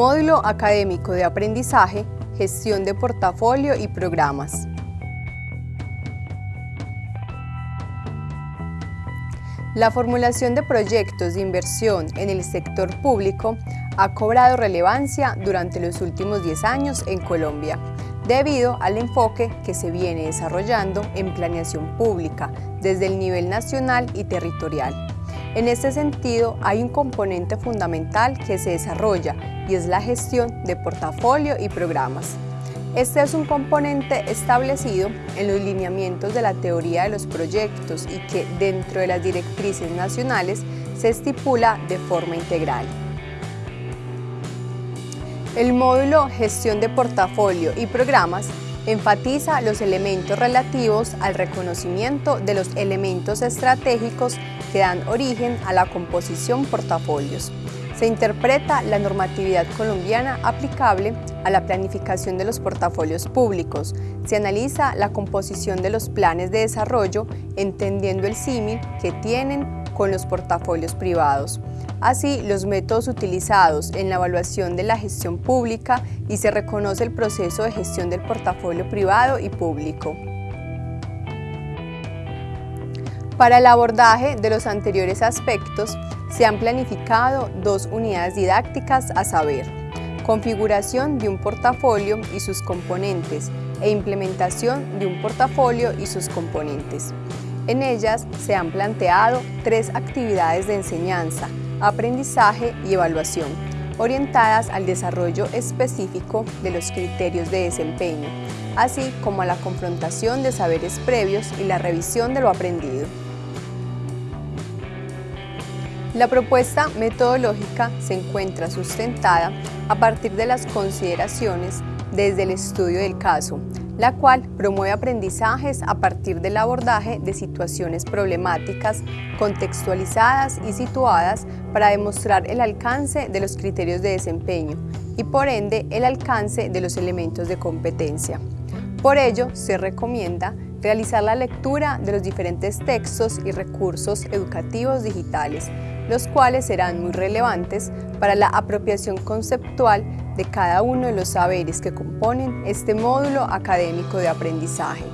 Módulo Académico de Aprendizaje, Gestión de Portafolio y Programas. La formulación de proyectos de inversión en el sector público ha cobrado relevancia durante los últimos 10 años en Colombia, debido al enfoque que se viene desarrollando en planeación pública desde el nivel nacional y territorial. En este sentido, hay un componente fundamental que se desarrolla y es la gestión de portafolio y programas. Este es un componente establecido en los lineamientos de la teoría de los proyectos y que dentro de las directrices nacionales se estipula de forma integral. El módulo Gestión de portafolio y programas enfatiza los elementos relativos al reconocimiento de los elementos estratégicos que dan origen a la composición portafolios se interpreta la normatividad colombiana aplicable a la planificación de los portafolios públicos. Se analiza la composición de los planes de desarrollo, entendiendo el símil que tienen con los portafolios privados. Así, los métodos utilizados en la evaluación de la gestión pública y se reconoce el proceso de gestión del portafolio privado y público. Para el abordaje de los anteriores aspectos, se han planificado dos unidades didácticas a saber, configuración de un portafolio y sus componentes e implementación de un portafolio y sus componentes. En ellas se han planteado tres actividades de enseñanza, aprendizaje y evaluación, orientadas al desarrollo específico de los criterios de desempeño, así como a la confrontación de saberes previos y la revisión de lo aprendido. La propuesta metodológica se encuentra sustentada a partir de las consideraciones desde el estudio del caso, la cual promueve aprendizajes a partir del abordaje de situaciones problemáticas contextualizadas y situadas para demostrar el alcance de los criterios de desempeño y por ende el alcance de los elementos de competencia. Por ello, se recomienda realizar la lectura de los diferentes textos y recursos educativos digitales los cuales serán muy relevantes para la apropiación conceptual de cada uno de los saberes que componen este módulo académico de aprendizaje.